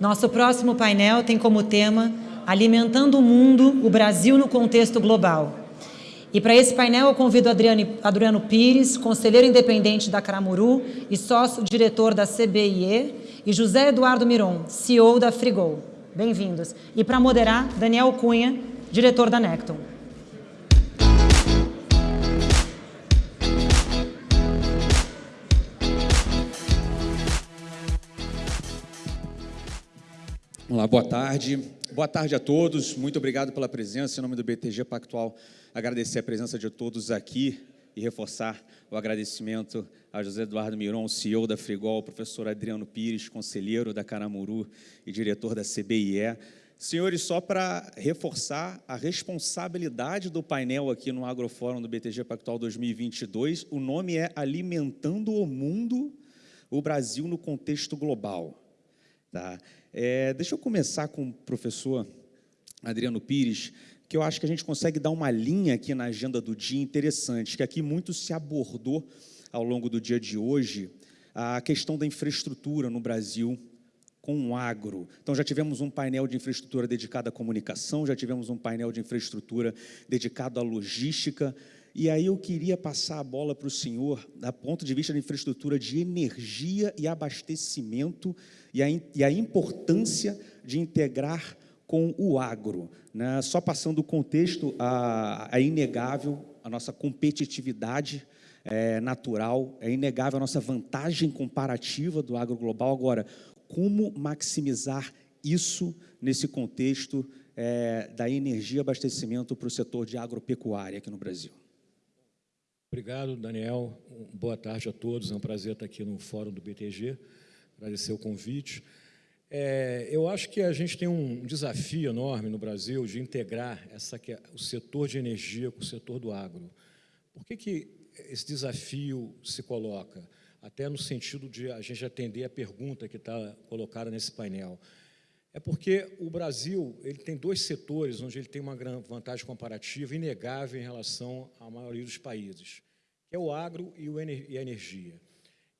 Nosso próximo painel tem como tema Alimentando o Mundo, o Brasil no Contexto Global. E para esse painel eu convido Adriano, Adriano Pires, conselheiro independente da Caramuru e sócio-diretor da CBIE, e José Eduardo Miron, CEO da Frigol. Bem-vindos. E para moderar, Daniel Cunha, diretor da Necton. Olá, boa tarde. Boa tarde a todos. Muito obrigado pela presença. Em nome do BTG Pactual, agradecer a presença de todos aqui e reforçar o agradecimento a José Eduardo Miron, CEO da Frigol, professor Adriano Pires, conselheiro da Caramuru e diretor da CBIE. Senhores, só para reforçar a responsabilidade do painel aqui no Agrofórum do BTG Pactual 2022, o nome é Alimentando o Mundo, o Brasil no Contexto Global. Tá? É, deixa eu começar com o professor Adriano Pires, que eu acho que a gente consegue dar uma linha aqui na agenda do dia interessante, que aqui muito se abordou ao longo do dia de hoje, a questão da infraestrutura no Brasil com o agro. Então, já tivemos um painel de infraestrutura dedicado à comunicação, já tivemos um painel de infraestrutura dedicado à logística, e aí eu queria passar a bola para o senhor, da ponto de vista da infraestrutura de energia e abastecimento e a, e a importância de integrar com o agro. Né? Só passando o contexto, a inegável a nossa competitividade é, natural, é inegável a nossa vantagem comparativa do agro global. Agora, como maximizar isso nesse contexto é, da energia e abastecimento para o setor de agropecuária aqui no Brasil? Obrigado, Daniel. Boa tarde a todos. É um prazer estar aqui no Fórum do BTG. Agradecer o convite. É, eu acho que a gente tem um desafio enorme no Brasil de integrar essa, é o setor de energia com o setor do agro. Por que, que esse desafio se coloca? Até no sentido de a gente atender a pergunta que está colocada nesse painel. É porque o Brasil ele tem dois setores onde ele tem uma grande vantagem comparativa inegável em relação à maioria dos países, que é o agro e, a energia.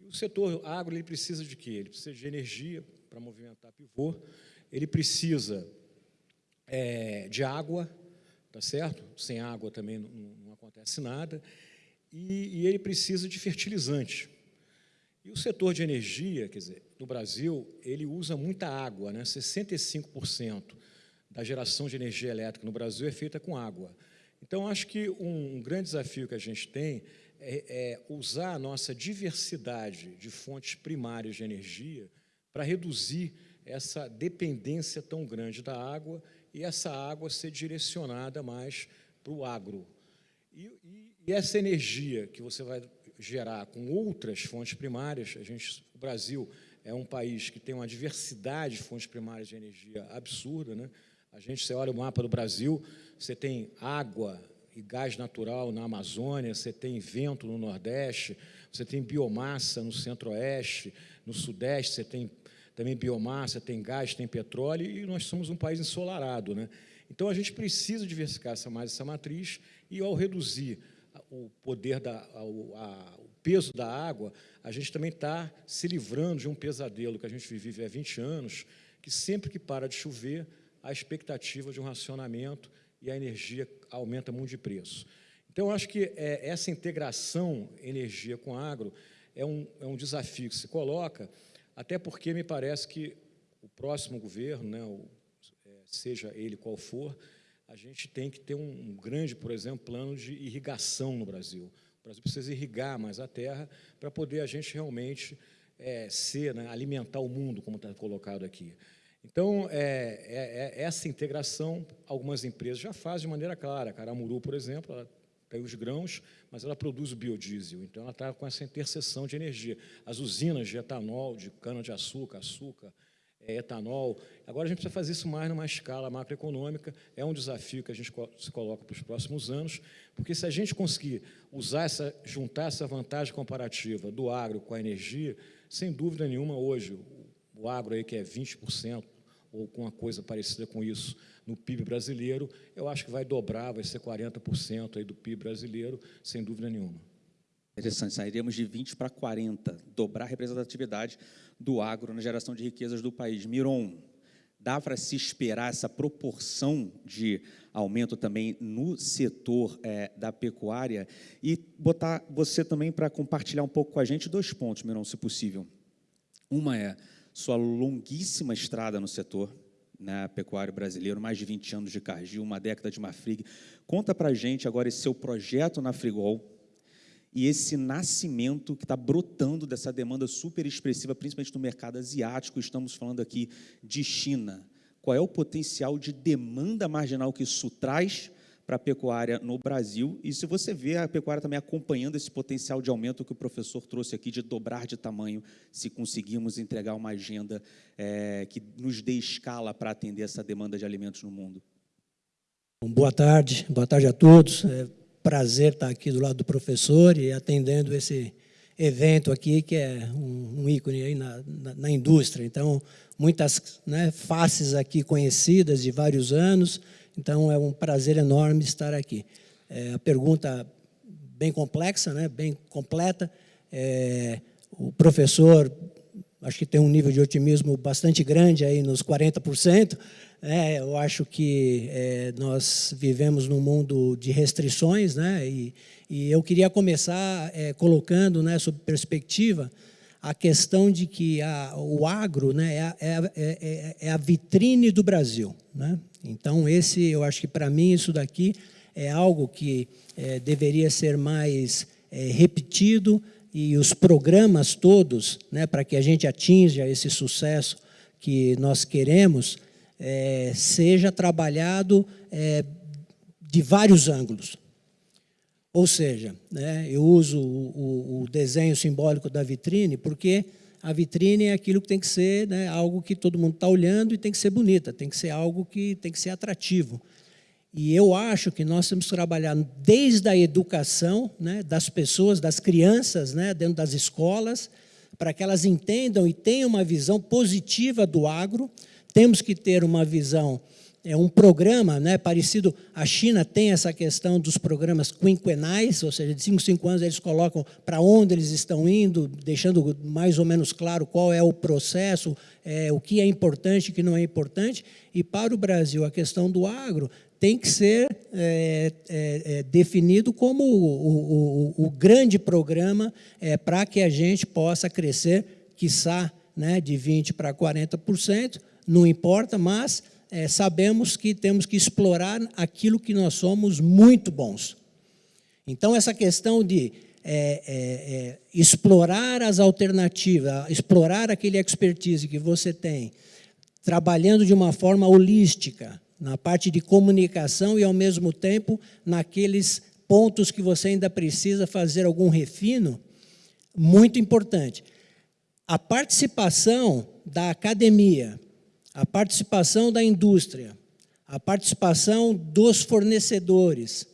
E o setor agro ele precisa de quê? Ele precisa de energia para movimentar pivô, ele precisa é, de água, tá certo? Sem água também não, não acontece nada, e, e ele precisa de fertilizante. E o setor de energia, quer dizer, no Brasil, ele usa muita água, né? 65% da geração de energia elétrica no Brasil é feita com água. Então, acho que um, grande desafio que a gente tem é, é usar a nossa diversidade de fontes primárias de energia para reduzir essa dependência tão grande da água e essa água ser direcionada mais para o agro. E, e, e essa energia que você vai gerar com outras fontes primárias, a gente, o Brasil é um país que tem uma diversidade de fontes primárias de energia absurda, né? A gente, você olha o mapa do Brasil, você tem água e gás natural na Amazônia, você tem vento no Nordeste, você tem biomassa no Centro-Oeste, no Sudeste, você tem também biomassa, tem gás, tem petróleo, e nós somos um país ensolarado, né? Então, a gente precisa diversificar essa, mais essa matriz, e ao reduzir o poder, da, a, a, o peso da água, a gente também está se livrando de um pesadelo que a gente vive há 20 anos, que sempre que para de chover, a expectativa de um racionamento e a energia aumenta muito de preço. Então, eu acho que é, essa integração energia com agro é um, é um desafio que se coloca, até porque me parece que o próximo governo, né, o, é, seja ele qual for, a gente tem que ter um, grande, por exemplo, plano de irrigação no Brasil. O Brasil precisa irrigar mais a terra para poder a gente realmente é, ser, né, alimentar o mundo, como está colocado aqui. Então, é, é, é, essa integração, algumas empresas já fazem de maneira clara. A Caramuru, por exemplo, ela tem os grãos, mas ela produz o biodiesel. Então, ela está com essa interseção de energia. As usinas de etanol, de cana-de-açúcar, açúcar, é, etanol. Agora a gente precisa fazer isso mais numa escala macroeconômica, é um desafio que a gente se coloca para os próximos anos, porque se a gente conseguir usar essa, juntar essa vantagem comparativa do agro com a energia, sem dúvida nenhuma hoje, o agro aí que é 20%, ou com uma coisa parecida com isso no PIB brasileiro, eu acho que vai dobrar, vai ser 40% aí do PIB brasileiro, sem dúvida nenhuma. Interessante, sairíamos de 20 para 40, dobrar a representatividade do agro na geração de riquezas do país. Miron. Dá para se esperar essa proporção de aumento também no setor é, da pecuária e botar você também para compartilhar um pouco com a gente dois pontos, Mirão, se possível. Uma é sua longuíssima estrada no setor, né, pecuário brasileiro, mais de 20 anos de Cargill, uma década de Mafrig. Conta para a gente agora esse seu projeto na Frigol e esse nascimento que está brotando dessa demanda super expressiva, principalmente no mercado asiático. Estamos falando aqui de China. Qual é o potencial de demanda marginal que isso traz para a pecuária no Brasil? E se você vê a pecuária também acompanhando esse potencial de aumento que o professor trouxe aqui, de dobrar de tamanho, se conseguirmos entregar uma agenda é, que nos dê escala para atender essa demanda de alimentos no mundo. Boa tarde, boa tarde a todos. É prazer estar aqui do lado do professor e atendendo esse evento aqui, que é um, um ícone aí na, na, na, indústria. Então, muitas né, faces aqui conhecidas de vários anos, então é um prazer enorme estar aqui. É, a pergunta bem complexa, né, bem completa, é, o professor acho que tem um nível de otimismo bastante grande aí nos 40%, é, eu acho que é, nós vivemos num mundo de restrições, né? E, e eu queria começar é, colocando, né, sob perspectiva, a questão de que a, o agro né, é, é, é, é, a vitrine do Brasil. Né? Então, esse, eu acho que para mim isso daqui é algo que é, deveria ser mais é, repetido e os programas todos, né, para que a gente atinja esse sucesso que nós queremos, é, seja trabalhado é, de vários ângulos. Ou seja, né, eu uso o, o, o, desenho simbólico da vitrine porque a vitrine é aquilo que tem que ser né, algo que todo mundo está olhando e tem que ser bonita, tem que ser algo que tem que ser atrativo. E eu acho que nós temos que trabalhar desde a educação né, das pessoas, das crianças, né, dentro das escolas, para que elas entendam e tenham uma visão positiva do agro, temos que ter uma visão, é um programa né, parecido, a China tem essa questão dos programas quinquenais, ou seja, de 5 5 anos eles colocam para onde eles estão indo, deixando mais ou menos claro qual é o processo, é, o que é importante e o que não é importante. E para o Brasil, a questão do agro tem que ser é, é, é definido como o, o, o grande programa é, para que a gente possa crescer, quiçá, né, de 20% para 40%, não importa, mas é, sabemos que temos que explorar aquilo que nós somos muito bons. Então, essa questão de é, é, é, explorar as alternativas, explorar aquele expertise que você tem, trabalhando de uma forma holística, na parte de comunicação e, ao mesmo tempo, naqueles pontos que você ainda precisa fazer algum refino, muito importante. A participação da academia, a participação da indústria, a participação dos fornecedores,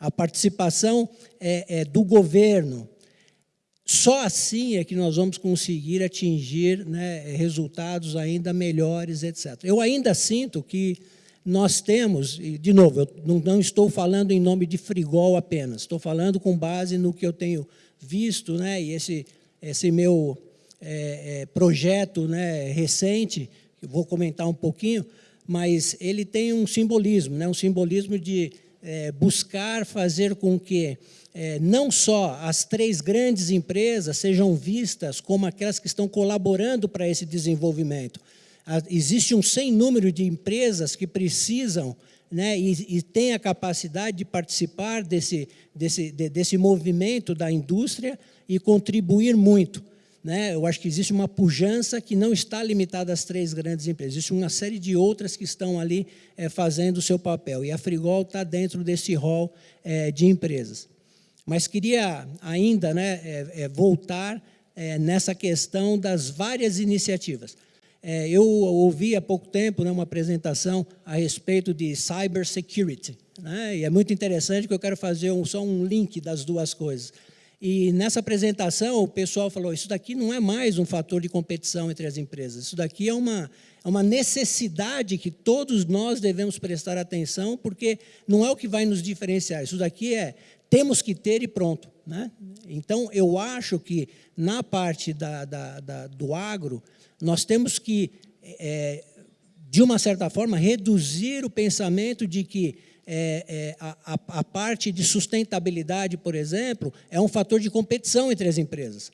a participação é, é, do governo. Só assim é que nós vamos conseguir atingir né, resultados ainda melhores, etc. Eu ainda sinto que nós temos, e de novo, eu não, não estou falando em nome de Frigol apenas, estou falando com base no que eu tenho visto, né, e esse, esse meu é, é, projeto né, recente, eu vou comentar um pouquinho, mas ele tem um simbolismo, né? um simbolismo de é, buscar fazer com que é, não só as três grandes empresas sejam vistas como aquelas que estão colaborando para esse desenvolvimento. Existe um sem número de empresas que precisam né, e, e têm a capacidade de participar desse, desse, de, desse movimento da indústria e contribuir muito né, eu acho que existe uma pujança que não está limitada às três grandes empresas. Existe uma série de outras que estão ali é, fazendo o seu papel. E a Frigol está dentro desse rol é, de empresas. Mas queria ainda né, é, voltar nessa questão das várias iniciativas. Eu ouvi há pouco tempo né, uma apresentação a respeito de cybersecurity. Né, e é muito interessante que eu quero fazer um, só um link das duas coisas. E nessa apresentação, o pessoal falou, isso daqui não é mais um fator de competição entre as empresas, isso daqui é uma, é uma necessidade que todos nós devemos prestar atenção, porque não é o que vai nos diferenciar, isso daqui é, temos que ter e pronto. Né? Então, eu acho que na parte da, da, da do agro, nós temos que é, de uma certa forma, reduzir o pensamento de que é, é, a, a, parte de sustentabilidade, por exemplo, é um fator de competição entre as empresas.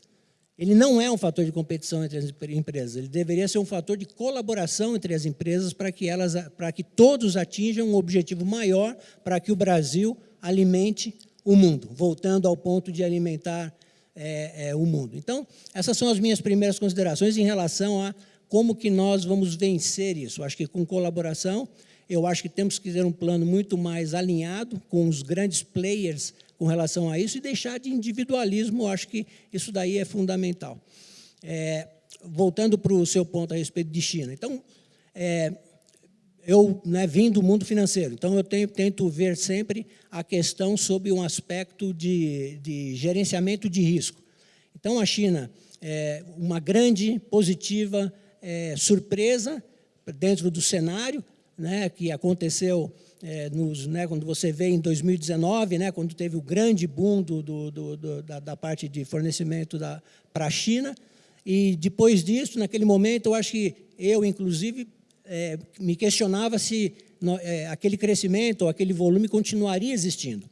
Ele não é um fator de competição entre as empresas, ele deveria ser um fator de colaboração entre as empresas para que, elas, para que todos atinjam um objetivo maior para que o Brasil alimente o mundo, voltando ao ponto de alimentar é, é, o mundo. Então, essas são as minhas primeiras considerações em relação a como que nós vamos vencer isso. Acho que com colaboração, eu acho que temos que ter um plano muito mais alinhado com os grandes players com relação a isso e deixar de individualismo, acho que isso daí é fundamental. É, voltando para o seu ponto a respeito de China. Então, é, eu né, vim do mundo financeiro, então eu tenho, tento ver sempre a questão sob um aspecto de, de gerenciamento de risco. Então, a China é uma grande, positiva é, surpresa dentro do cenário, né, que aconteceu é, nos, né, quando você vê em 2019, né, quando teve o grande boom do, do, do, da, da, parte de fornecimento para a China, e depois disso, naquele momento, eu acho que eu, inclusive, é, me questionava se é, aquele crescimento ou aquele volume continuaria existindo,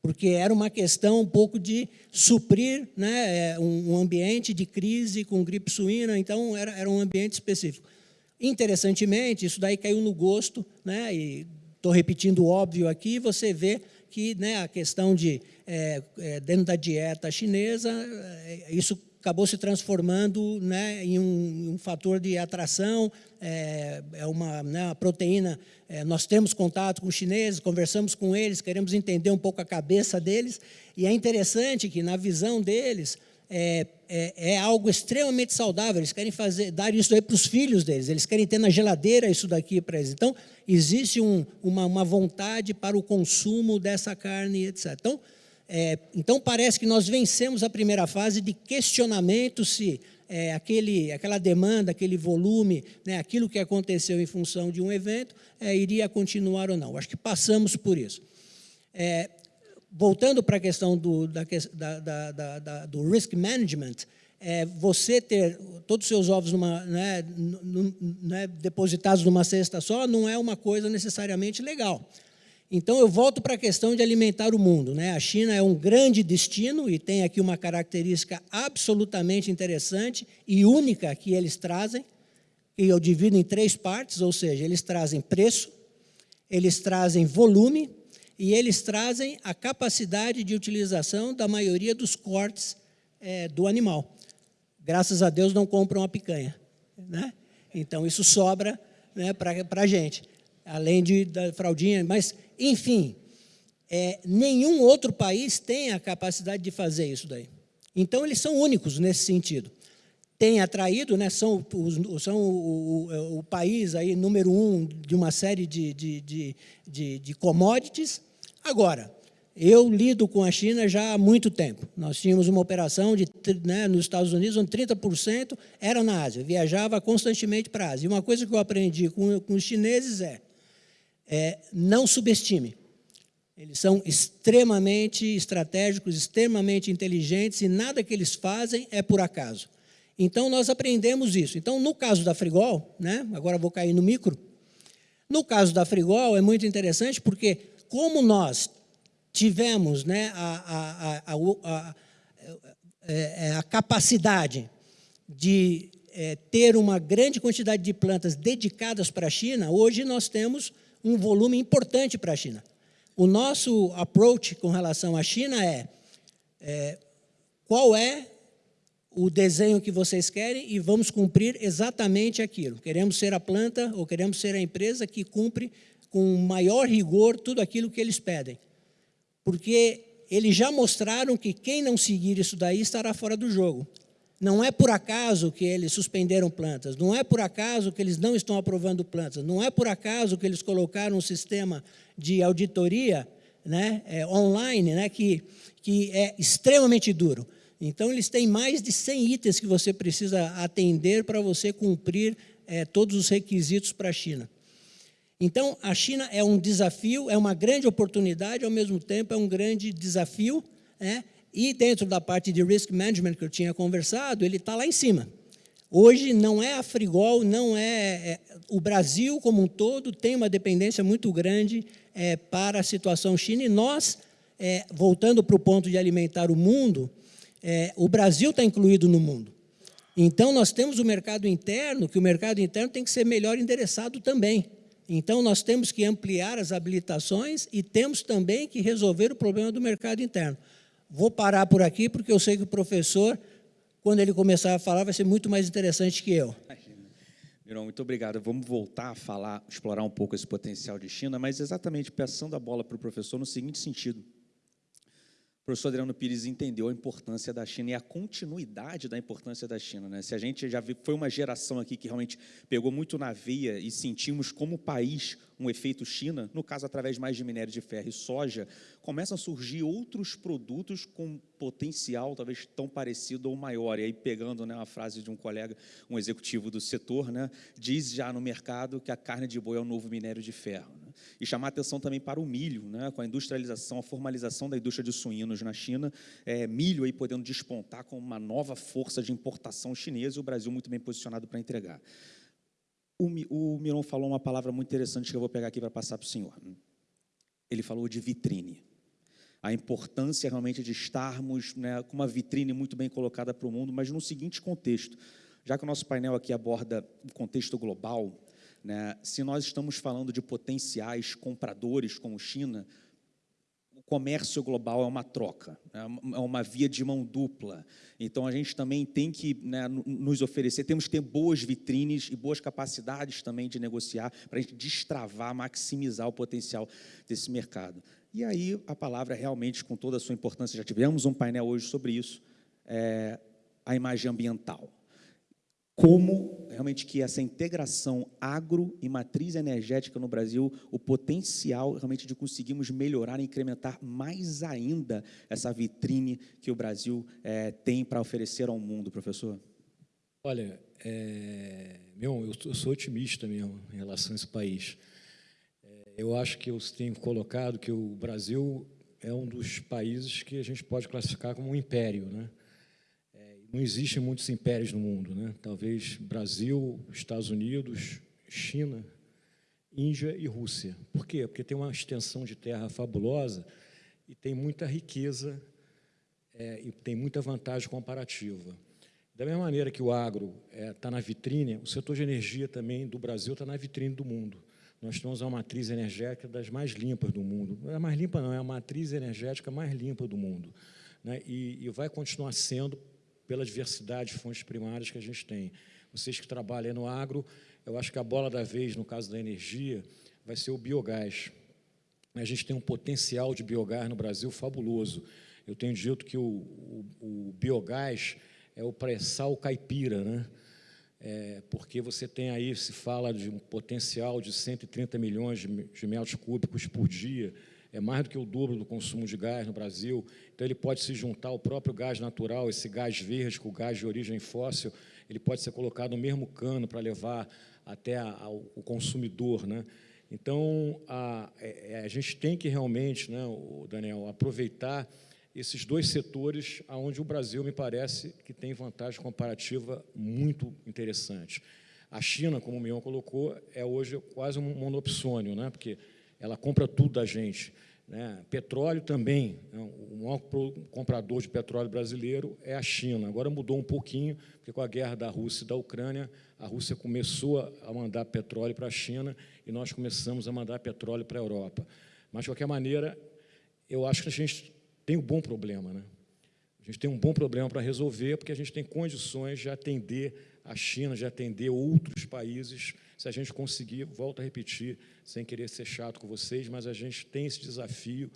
porque era uma questão um pouco de suprir né, é, um, um ambiente de crise com gripe suína, então era, era um ambiente específico. Interessantemente, isso daí caiu no gosto, né, e estou repetindo o óbvio aqui, você vê que né, a questão de, é, é, dentro da dieta chinesa, é, isso acabou se transformando né, em um, um, fator de atração, é, é uma, né, uma proteína, é, nós temos contato com os chineses, conversamos com eles, queremos entender um pouco a cabeça deles, e é interessante que, na visão deles, é, é, é, algo extremamente saudável, eles querem fazer, dar isso aí para os filhos deles, eles querem ter na geladeira isso daqui para eles. Então, existe um, uma, uma vontade para o consumo dessa carne, etc. Então, é, então, parece que nós vencemos a primeira fase de questionamento se é, aquele, aquela demanda, aquele volume, né, aquilo que aconteceu em função de um evento, é, iria continuar ou não. Acho que passamos por isso. É, voltando para a questão do, da, da, da, do risk management, é, você ter todos os seus ovos numa, né, né, depositados numa cesta só não é uma coisa necessariamente legal. Então, eu volto para a questão de alimentar o mundo. Né? A China é um grande destino e tem aqui uma característica absolutamente interessante e única que eles trazem, e eu divido em três partes, ou seja, eles trazem preço, eles trazem volume e eles trazem a capacidade de utilização da maioria dos cortes é, do animal. Graças a Deus não compram a picanha. Né? Então, isso sobra né, para a gente, além de, da fraldinha, mas enfim, é, nenhum outro país tem a capacidade de fazer isso daí. Então, eles são únicos nesse sentido. Tem atraído, né, são, são o, o, o, país aí, número um de uma série de, de, de, de, de commodities. Agora, eu lido com a China já há muito tempo. Nós tínhamos uma operação de, né, nos Estados Unidos onde 30% era na Ásia, viajava constantemente para a Ásia. E uma coisa que eu aprendi com, com os chineses é, é, não subestime. Eles são extremamente estratégicos, extremamente inteligentes e nada que eles fazem é por acaso. Então, nós aprendemos isso. Então, no caso da Frigol, né, agora vou cair no micro, no caso da Frigol é muito interessante porque como nós tivemos né, a, a, a, é, a capacidade de é, ter uma grande quantidade de plantas dedicadas para a China, hoje nós temos um volume importante para a China. O nosso approach com relação à China é, é qual é o desenho que vocês querem e vamos cumprir exatamente aquilo. Queremos ser a planta ou queremos ser a empresa que cumpre com maior rigor tudo aquilo que eles pedem. Porque eles já mostraram que quem não seguir isso daí estará fora do jogo. Não é por acaso que eles suspenderam plantas, não é por acaso que eles não estão aprovando plantas, não é por acaso que eles colocaram um sistema de auditoria né, é, online né, que, que é extremamente duro. Então, eles têm mais de 100 itens que você precisa atender para você cumprir é, todos os requisitos para a China. Então, a China é um desafio, é uma grande oportunidade, ao mesmo tempo é um grande desafio, né? E dentro da parte de risk management que eu tinha conversado, ele está lá em cima. Hoje não é a Frigol, não é, é, o Brasil como um todo tem uma dependência muito grande é, para a situação China e nós, é, voltando para o ponto de alimentar o mundo, é, o Brasil está incluído no mundo. Então nós temos o mercado interno, que o mercado interno tem que ser melhor endereçado também. Então nós temos que ampliar as habilitações e temos também que resolver o problema do mercado interno. Vou parar por aqui porque eu sei que o professor quando ele começar a falar, vai ser muito mais interessante que eu. Mirão, muito obrigado. Vamos voltar a falar, explorar um pouco esse potencial de China, mas exatamente passando a bola para o professor no seguinte sentido. O professor Adriano Pires entendeu a importância da China e a continuidade da importância da China. Né? Se a gente já viu, foi uma geração aqui que realmente pegou muito na veia e sentimos como país um efeito China, no caso, através mais de minério de ferro e soja, começam a surgir outros produtos com potencial talvez tão parecido ou maior. E aí, pegando né, uma frase de um colega, um executivo do setor, né, diz já no mercado que a carne de boi é o novo minério de ferro. Né? E chamar atenção também para o milho, né, com a industrialização, a formalização da indústria de suínos na China, é, milho aí podendo despontar como uma nova força de importação chinesa e o Brasil muito bem posicionado para entregar. O, o Miron falou uma palavra muito interessante que eu vou pegar aqui para passar para o senhor. Ele falou de vitrine. A importância realmente de estarmos né, com uma vitrine muito bem colocada para o mundo, mas no seguinte contexto. Já que o nosso painel aqui aborda o contexto global, né, se nós estamos falando de potenciais compradores como China, comércio global é uma troca, é, é uma via de mão dupla. Então, a gente também tem que né, nos oferecer, temos que ter boas vitrines e boas capacidades também de negociar para a gente destravar, maximizar o potencial desse mercado. E aí, a palavra realmente, com toda a sua importância, já tivemos um painel hoje sobre isso, é a imagem ambiental como realmente que essa integração agro e matriz energética no Brasil, o potencial realmente de conseguirmos melhorar e incrementar mais ainda essa vitrine que o Brasil é, tem para oferecer ao mundo, professor? Olha, é, meu, eu sou otimista mesmo em relação a esse país. É, eu acho que eu tenho colocado que o Brasil é um dos países que a gente pode classificar como um império, né? Não existem muitos impérios no mundo, né? Talvez Brasil, Estados Unidos, China, Índia e Rússia. Por quê? Porque tem uma extensão de terra fabulosa e tem muita riqueza é, e tem muita vantagem comparativa. Da mesma maneira que o agro está é, tá na vitrine, o setor de energia também do Brasil está na vitrine do mundo. Nós temos uma matriz energética das mais limpas do mundo. Não é mais limpa, não, é a matriz energética mais limpa do mundo. Né? E, e vai continuar sendo pela diversidade de fontes primárias que a gente tem. Vocês que trabalham no agro, eu acho que a bola da vez, no caso da energia, vai ser o biogás. A gente tem um potencial de biogás no Brasil fabuloso. Eu tenho dito que o, o, o biogás é o pré-sal caipira, né? É, porque você tem aí, se fala de um potencial de 130 milhões de, de metros cúbicos por dia, é mais do que o dobro do consumo de gás no Brasil, então ele pode se juntar ao próprio gás natural, esse gás verde com o gás de origem fóssil, ele pode ser colocado no mesmo cano para levar até a, o consumidor. Né? Então, a, é, é, a, gente tem que realmente, né, Daniel, aproveitar esses dois setores onde o Brasil, me parece, que tem vantagem comparativa muito interessante. A China, como o Mion colocou, é hoje quase um monopsônio, né? porque ela compra tudo da gente. Né? Petróleo também, né? o maior comprador de petróleo brasileiro é a China. Agora mudou um pouquinho, porque com a guerra da Rússia e da Ucrânia, a Rússia começou a mandar petróleo para a China e nós começamos a mandar petróleo para a Europa. Mas, de qualquer maneira, eu acho que a gente tem um bom problema. Né? A gente tem um bom problema para resolver, porque a gente tem condições de atender a China, de atender outros países se a gente conseguir, volto a repetir, sem querer ser chato com vocês, mas a gente tem esse desafio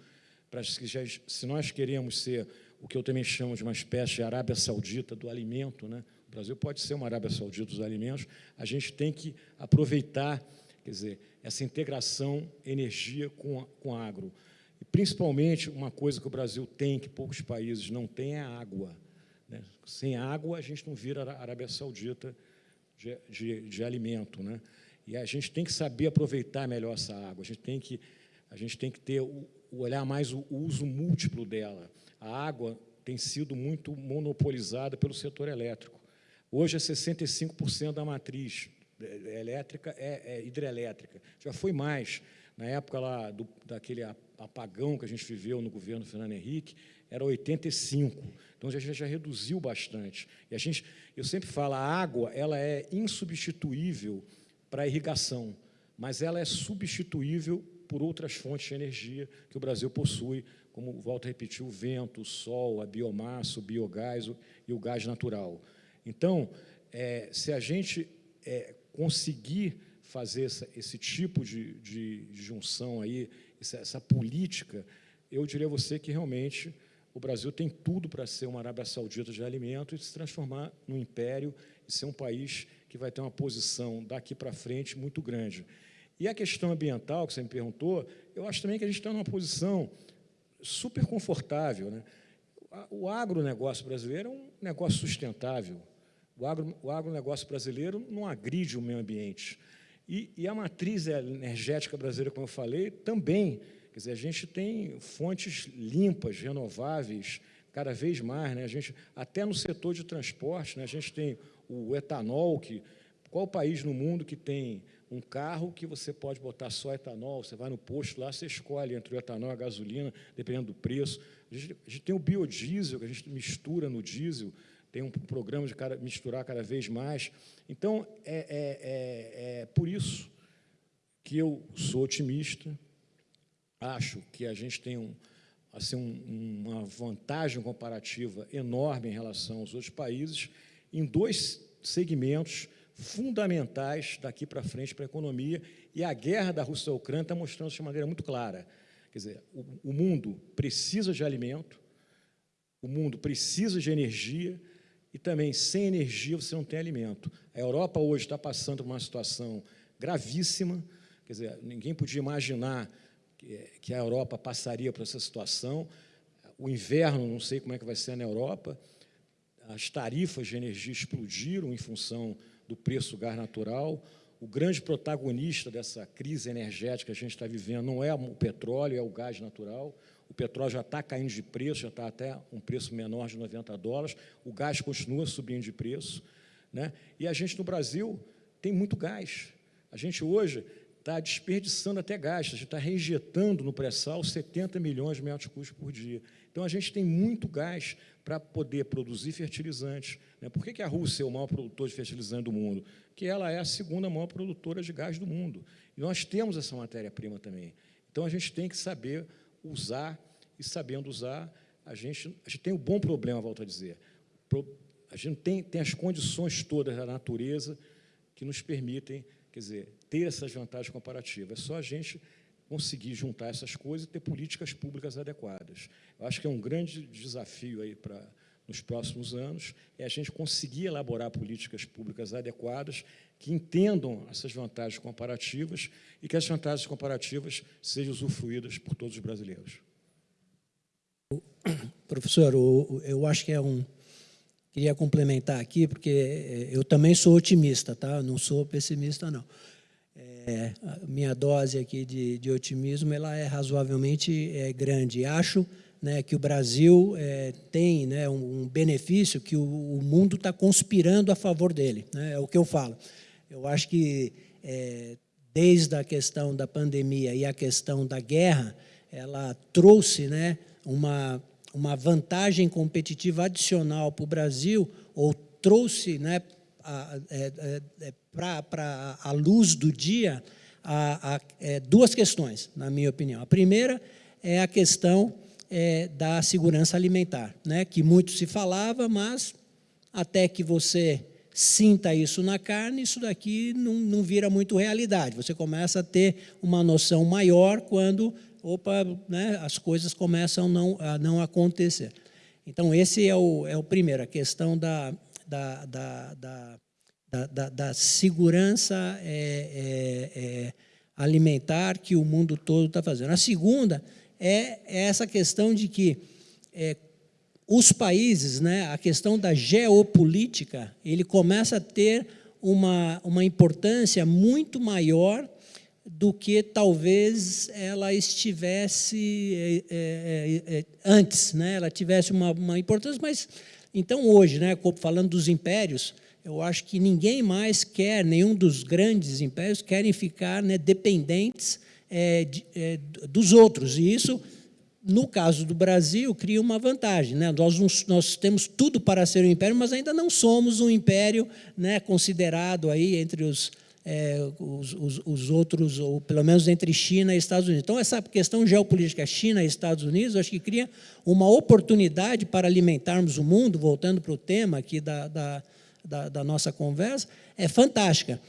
para que se nós queremos ser o que eu também chamo de uma espécie de Arábia Saudita do alimento, né? o Brasil pode ser uma Arábia Saudita dos alimentos, a gente tem que aproveitar, quer dizer, essa integração energia com, com agro. E, principalmente, uma coisa que o Brasil tem, que poucos países não têm, é a água. Né? Sem água, a gente não vira Arábia Saudita de, de, alimento. Né? E a gente tem que saber aproveitar melhor essa água, a gente tem que, a gente tem que ter o, olhar mais o, uso múltiplo dela. A água tem sido muito monopolizada pelo setor elétrico. Hoje é 65% da matriz elétrica é, é, hidrelétrica. Já foi mais. Na época lá do, daquele apagão que a gente viveu no governo Fernando Henrique, era 85. Então a gente já reduziu bastante. E a gente, eu sempre falo, a água ela é insubstituível para a irrigação, mas ela é substituível por outras fontes de energia que o Brasil possui, como volto a repetir, o vento, o sol, a biomassa, o biogás e o gás natural. Então, é, se a gente é, conseguir fazer essa, esse tipo de, de, junção aí, essa, essa, política, eu diria a você que realmente o Brasil tem tudo para ser uma Arábia Saudita de alimento e se transformar num império e ser um país que vai ter uma posição daqui para frente muito grande. E a questão ambiental, que você me perguntou, eu acho também que a gente está numa posição super confortável. Né? O agronegócio brasileiro é um negócio sustentável. O, agro, o agronegócio brasileiro não agride o meio ambiente. E, e, a matriz energética brasileira, como eu falei, também. Quer dizer, a gente tem fontes limpas, renováveis, cada vez mais. Né? A gente, até no setor de transporte, né? a gente tem o etanol, que qual país no mundo que tem um carro que você pode botar só etanol, você vai no posto lá, você escolhe entre o etanol e a gasolina, dependendo do preço. A gente, a gente tem o biodiesel, que a gente mistura no diesel, tem um programa de misturar cada vez mais. Então, é, é, é, é por isso que eu sou otimista, acho que a gente tem um, assim, um, uma vantagem comparativa enorme em relação aos outros países, em dois segmentos fundamentais daqui para frente para a economia, e a guerra da Rússia e da Ucrânia está mostrando isso de maneira muito clara. Quer dizer, o, o mundo precisa de alimento, o mundo precisa de energia, e também, sem energia, você não tem alimento. A Europa hoje está passando por uma situação gravíssima, quer dizer, ninguém podia imaginar que a Europa passaria por essa situação. O inverno, não sei como é que vai ser na Europa, as tarifas de energia explodiram em função do preço do gás natural. O grande protagonista dessa crise energética que a gente está vivendo não é o petróleo, é o gás natural. O petróleo já está caindo de preço, já está até um preço menor de 90 dólares. O gás continua subindo de preço. Né? E a gente, no Brasil, tem muito gás. A gente hoje está desperdiçando até gás, a gente está reinjetando no pré-sal 70 milhões de metros cúbicos por dia. Então, a gente tem muito gás para poder produzir fertilizantes. Né? Por que, que a Rússia é o maior produtor de fertilizante do mundo? Porque ela é a segunda maior produtora de gás do mundo. E nós temos essa matéria-prima também. Então, a gente tem que saber usar, e sabendo usar, a gente, a gente tem um bom problema, volto a dizer. A gente tem, tem as condições todas da natureza que nos permitem, quer dizer, ter essas vantagens comparativas. É só a gente conseguir juntar essas coisas e ter políticas públicas adequadas. Eu acho que é um grande desafio aí para nos próximos anos é a gente conseguir elaborar políticas públicas adequadas que entendam essas vantagens comparativas e que as vantagens comparativas sejam usufruídas por todos os brasileiros. Professor, eu acho que é um... Queria complementar aqui, porque é, eu também sou otimista, tá? não sou pessimista, não. É, minha dose aqui de, de, otimismo ela é razoavelmente é, grande. Acho né, que o Brasil é, tem né, um, um, benefício que o, o mundo está conspirando a favor dele. Né, é o que eu falo. Eu acho que é, desde a questão da pandemia e a questão da guerra, ela trouxe né, uma, uma vantagem competitiva adicional para o Brasil, ou trouxe né, é, é, é para a luz do dia a, a, é, duas questões, na minha opinião. A primeira é a questão é, da segurança alimentar, né, que muito se falava, mas até que você sinta isso na carne, isso daqui não, não vira muito realidade. Você começa a ter uma noção maior quando opa, né, as coisas começam não, a não acontecer. Então, esse é o, é o primeiro, a questão da, da, da, da, da, da segurança é, é, é, alimentar que o mundo todo está fazendo. A segunda é, é essa questão de que é, os países, né, a questão da geopolítica, ele começa a ter uma, uma importância muito maior do que talvez ela estivesse é, é, é, antes, né? ela tivesse uma, uma importância, mas Então, hoje, né, falando dos impérios, eu acho que ninguém mais quer, nenhum dos grandes impérios querem ficar né, dependentes é, de, é, dos outros. E isso, no caso do Brasil, cria uma vantagem. Né? Nós, nós temos tudo para ser um império, mas ainda não somos um império né, considerado aí entre os, é, os, os, os, outros, ou pelo menos entre China e Estados Unidos. Então, essa questão geopolítica China e Estados Unidos, acho que cria uma oportunidade para alimentarmos o mundo, voltando para o tema aqui da, da, da, da nossa conversa, é fantástica.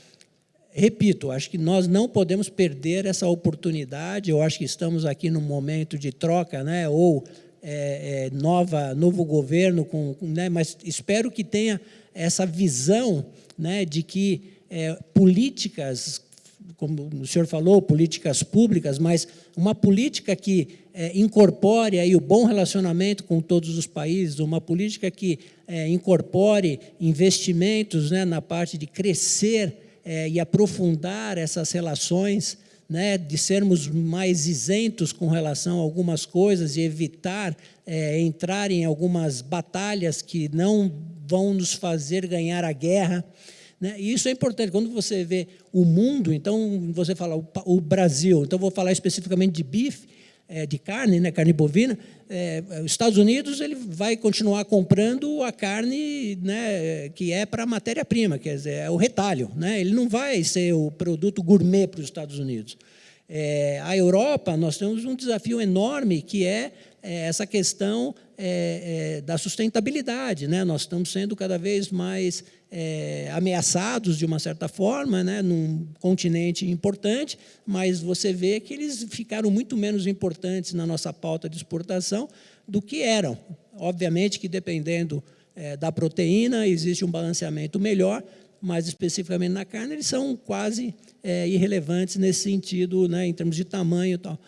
Repito, acho que nós não podemos perder essa oportunidade, eu acho que estamos aqui num momento de troca, né, ou é, é, nova, novo governo, com, né, mas espero que tenha essa visão né, de que é, políticas, como o senhor falou, políticas públicas, mas uma política que é, incorpore aí o bom relacionamento com todos os países, uma política que é, incorpore investimentos né, na parte de crescer é, e aprofundar essas relações, né, de sermos mais isentos com relação a algumas coisas e evitar é, entrar em algumas batalhas que não vão nos fazer ganhar a guerra. Né? E isso é importante. Quando você vê o mundo, então você fala o, o Brasil, então vou falar especificamente de bife, é, de carne, né, carne bovina, é, os Estados Unidos ele vai continuar comprando a carne né, que é para matéria-prima, quer dizer, é o retalho. Né? Ele não vai ser o produto gourmet para os Estados Unidos. É, a Europa, nós temos um desafio enorme, que é, é essa questão é, é, da sustentabilidade. Né? Nós estamos sendo cada vez mais é, ameaçados, de uma certa forma, né? num continente importante, mas você vê que eles ficaram muito menos importantes na nossa pauta de exportação do que eram. Obviamente que, dependendo é, da proteína, existe um balanceamento melhor, mais especificamente na carne, eles são quase é, irrelevantes nesse sentido, né, em termos de tamanho e tal.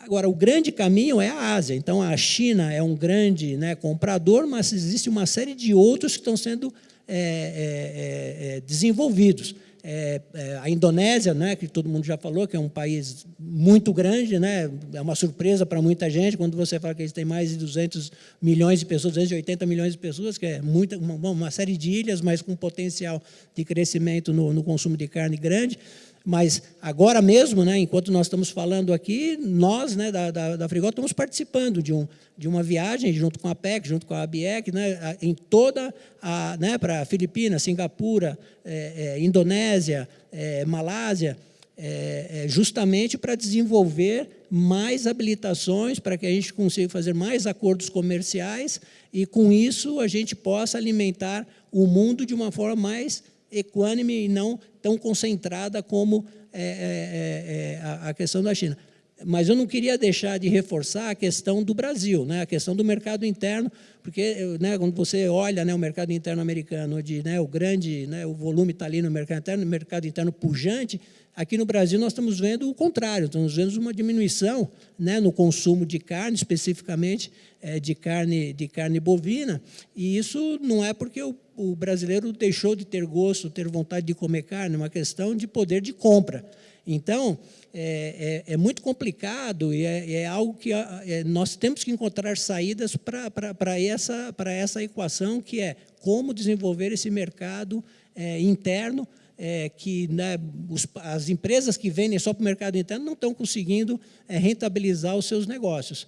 Agora, o grande caminho é a Ásia. Então, a China é um grande né, comprador, mas existe uma série de outros que estão sendo é, é, é, é desenvolvidos. É, a Indonésia, né, que todo mundo já falou, que é um país muito grande, né, é uma surpresa para muita gente quando você fala que eles têm mais de 200 milhões de pessoas, 280 milhões de pessoas, que é muita, uma, uma série de ilhas, mas com potencial de crescimento no, no consumo de carne grande. Mas agora mesmo, né, enquanto nós estamos falando aqui, nós né, da, da, da estamos participando de, um, de uma viagem junto com a PEC, junto com a ABEC, né, em toda a, né, para Filipinas, Singapura, é, é, Indonésia, é, Malásia, é, é, justamente para desenvolver mais habilitações, para que a gente consiga fazer mais acordos comerciais e, com isso, a gente possa alimentar o mundo de uma forma mais equânime e não tão concentrada como é, é, é, é a, a questão da China. Mas eu não queria deixar de reforçar a questão do Brasil, né, a questão do mercado interno, porque né, quando você olha né, o mercado interno americano, onde né, o grande, né, o volume está ali no mercado interno, no mercado interno pujante, aqui no Brasil nós estamos vendo o contrário, estamos vendo uma diminuição né, no consumo de carne, especificamente é, de, carne, de carne bovina, e isso não é porque o o brasileiro deixou de ter gosto, ter vontade de comer carne, é uma questão de poder de compra. Então, é, é, é muito complicado e é, é algo que é, nós temos que encontrar saídas para essa, essa equação, que é como desenvolver esse mercado é, interno, é, que né, os, as empresas que vendem só para o mercado interno não estão conseguindo rentabilizar os seus negócios.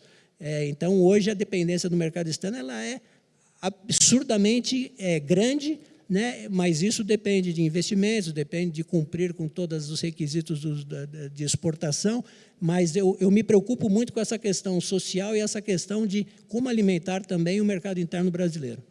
então, hoje, a dependência do mercado externo ela é absurdamente grande, né? mas isso depende de investimentos, depende de cumprir com todos os requisitos do, de exportação, mas eu, eu me preocupo muito com essa questão social e essa questão de como alimentar também o mercado interno brasileiro.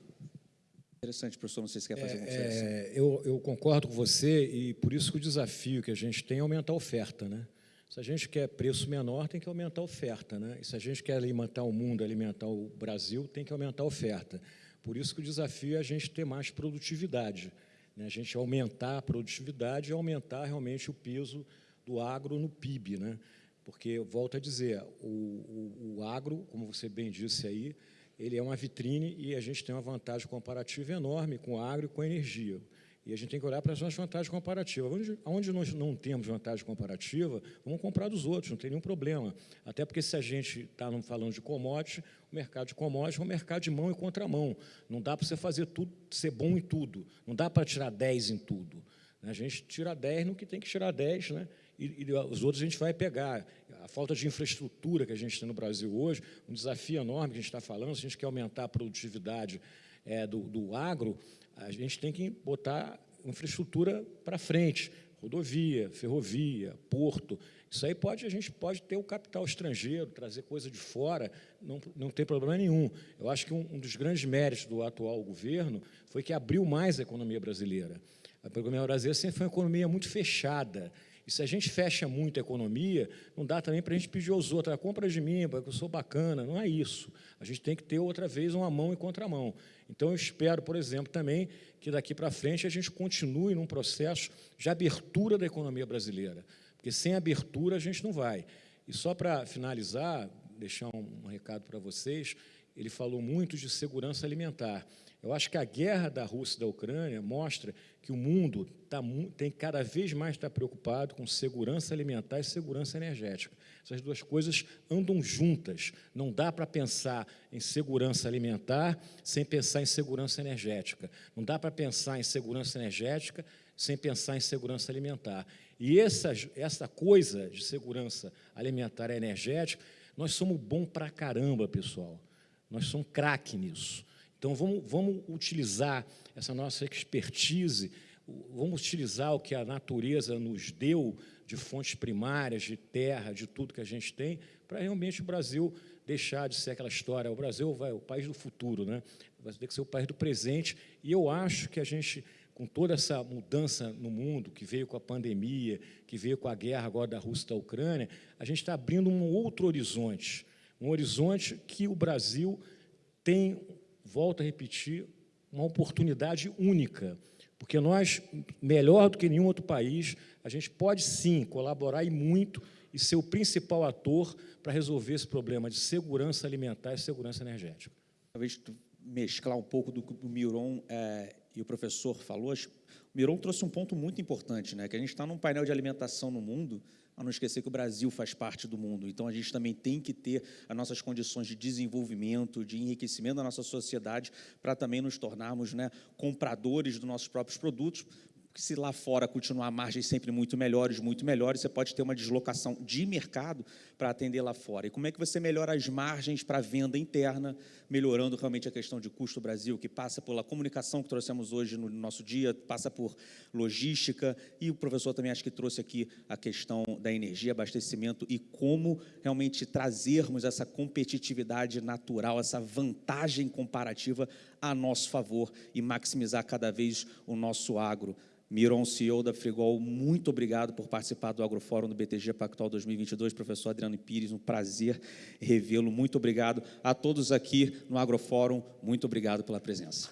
Interessante, professor, não sei se quer fazer é, é, eu, eu concordo com você e por isso que o desafio que a gente tem é aumentar a oferta, né? Se a gente quer preço menor, tem que aumentar a oferta. Né? E se a gente quer alimentar o mundo, alimentar o Brasil, tem que aumentar a oferta. Por isso que o desafio é a gente ter mais produtividade, né? a gente aumentar a produtividade e aumentar realmente o peso do agro no PIB. Né? Porque, volto a dizer, o, o, o agro, como você bem disse aí, ele é uma vitrine e a gente tem uma vantagem comparativa enorme com o agro e com a energia. E a gente tem que olhar para as nossas vantagens comparativas. Onde, onde nós não temos vantagem comparativa, vamos comprar dos outros, não tem nenhum problema. Até porque se a gente está falando de commodity, o mercado de commodities é um mercado de mão e contramão. Não dá para você fazer tudo, ser bom em tudo. Não dá para tirar 10 em tudo. A gente tira 10 no que tem que tirar 10, né? E, e, os outros a gente vai pegar. A falta de infraestrutura que a gente tem no Brasil hoje, um desafio enorme que a gente está falando, se a gente quer aumentar a produtividade é, do, do agro, a gente tem que botar infraestrutura para frente, rodovia, ferrovia, porto. Isso aí pode, a gente pode ter o capital estrangeiro, trazer coisa de fora, não, não tem problema nenhum. Eu acho que um, um dos grandes méritos do atual governo foi que abriu mais a economia brasileira. A economia brasileira sempre foi uma economia muito fechada, e se a gente fecha muito a economia, não dá também para a gente pedir aos outros, ah, compra de mim, porque eu sou bacana. Não é isso. A gente tem que ter outra vez uma mão e contramão. Então, eu espero, por exemplo, também que daqui para frente a gente continue num processo de abertura da economia brasileira, porque sem abertura a gente não vai. E só para finalizar, deixar um recado para vocês, ele falou muito de segurança alimentar. Eu acho que a guerra da Rússia e da Ucrânia mostra que o mundo tá, tem cada vez mais estar preocupado com segurança alimentar e segurança energética. Essas duas coisas andam juntas. Não dá para pensar em segurança alimentar sem pensar em segurança energética. Não dá para pensar em segurança energética sem pensar em segurança alimentar. E essa, essa coisa de segurança alimentar e energética, nós somos bom para caramba, pessoal. Nós somos craque nisso. Então, vamos, vamos utilizar essa nossa expertise, vamos utilizar o que a natureza nos deu de fontes primárias, de terra, de tudo que a gente tem, para realmente o Brasil deixar de ser aquela história. O Brasil vai, o país do futuro, né? vai ter que ser o país do presente. E eu acho que a gente, com toda essa mudança no mundo, que veio com a pandemia, que veio com a guerra agora da Rússia da Ucrânia, a gente está abrindo um outro horizonte, um horizonte que o Brasil tem volto a repetir, uma oportunidade única, porque nós, melhor do que nenhum outro país, a gente pode sim colaborar e muito e ser o principal ator para resolver esse problema de segurança alimentar e segurança energética. Talvez mesclar um pouco do que o Miron é, e o professor falou, o Miron trouxe um ponto muito importante, né, que a gente está num painel de alimentação no mundo, a não esquecer que o Brasil faz parte do mundo. Então, a gente também tem que ter as nossas condições de desenvolvimento, de enriquecimento da nossa sociedade, para também nos tornarmos né, compradores dos nossos próprios produtos, porque se lá fora continuar margens sempre muito melhores, muito melhores, você pode ter uma deslocação de mercado para atender lá fora. E como é que você melhora as margens para a venda interna, melhorando realmente a questão de custo Brasil, que passa pela comunicação que trouxemos hoje no nosso dia, passa por logística, e o professor também acho que trouxe aqui a questão da energia, abastecimento e como realmente trazermos essa competitividade natural, essa vantagem comparativa a nosso favor e maximizar cada vez o nosso agro. Miron, CEO da Frigol, muito obrigado por participar do Agrofórum do BTG Pactual 2022. Professor Adriano Pires, um prazer revê-lo. Muito obrigado a todos aqui no Agrofórum. Muito obrigado pela presença.